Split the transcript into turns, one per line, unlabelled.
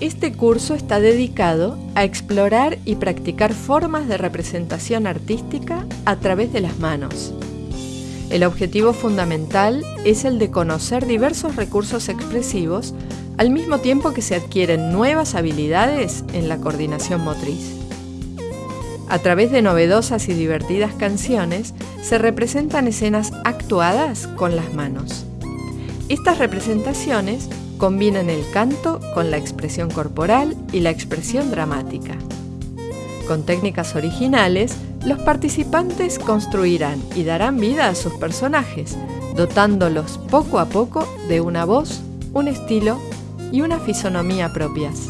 Este curso está dedicado a explorar y practicar formas de representación artística a través de las manos. El objetivo fundamental es el de conocer diversos recursos expresivos al mismo tiempo que se adquieren nuevas habilidades en la coordinación motriz. A través de novedosas y divertidas canciones se representan escenas actuadas con las manos. Estas representaciones combinan el canto con la expresión corporal y la expresión dramática. Con técnicas originales, los participantes construirán y darán vida a sus personajes, dotándolos poco a poco de una voz, un estilo y una fisonomía propias.